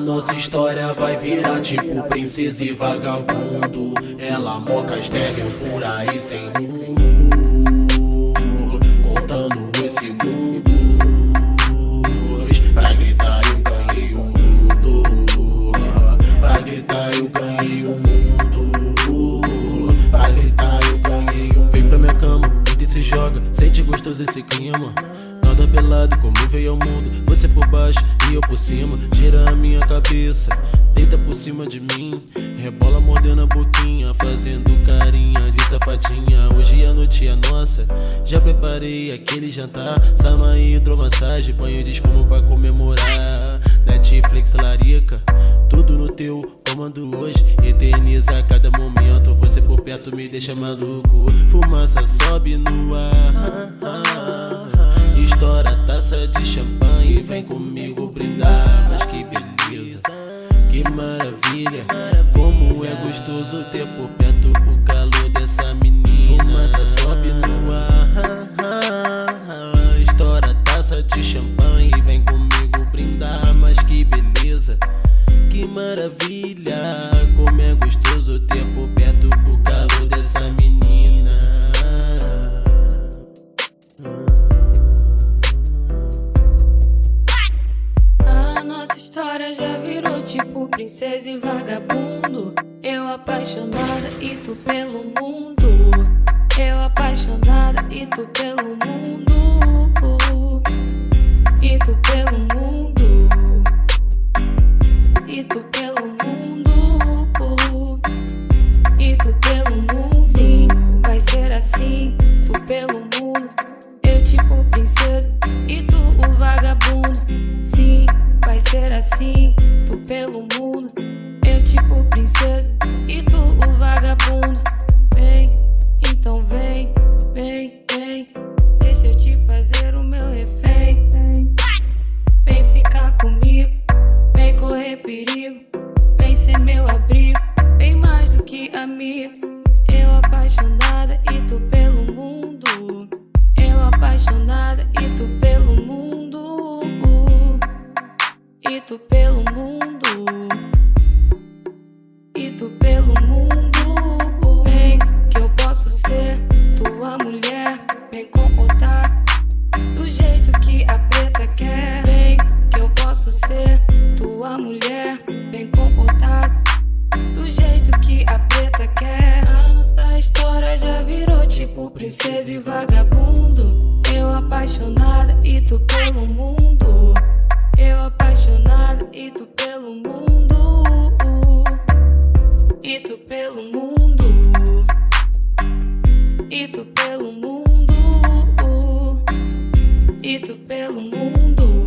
nossa história vai virar tipo princesa e vagabundo. Ela moca estéreo por aí sem rumo. Contando esse mundo. Pra gritar eu ganhei o mundo. Pra gritar eu ganhei o mundo. Pra gritar eu ganhei o mundo. Vem pra minha cama, deita e se joga. Sente gostoso esse clima. Como veio ao mundo. Você por baixo e eu por cima. Gira a minha cabeça, deita por cima de mim. Rebola mordendo a boquinha, fazendo carinha de safadinha. Hoje a noite é nossa. Já preparei aquele jantar. Sama hidromassagem, banho de espuma pra comemorar. Netflix, larica, tudo no teu comando hoje. Eterniza cada momento. Você por perto me deixa maluco. Fumaça sobe no ar. Estoura a taça de champanhe, vem comigo brindar. Mas que beleza, que maravilha. Como é gostoso ter por perto o calor dessa menina. Fumaça sobe no ar. Estoura a taça de champanhe, vem comigo brindar. Mas que beleza, que maravilha. Como é gostoso ter por perto o calor dessa menina. História já virou tipo princesa e vagabundo. Eu apaixonada e tu pelo mundo. Eu apaixonada e tu pelo mundo. E tu pelo mundo. E tu pelo mundo. E tu pelo mundo. Princesa e tu o vagabundo. Vem, então vem, vem, vem. Deixa eu te fazer o meu refém. Vem ficar comigo, vem correr perigo. Vem ser meu abrigo, bem mais do que amigo. Eu apaixonada e tu pelo mundo. Eu apaixonada e tu pelo mundo. E tu pelo mundo. O princesa e vagabundo. Eu apaixonada e tu pelo mundo. Eu apaixonada e tu pelo mundo. E tu pelo mundo. E tu pelo mundo. E tu pelo mundo.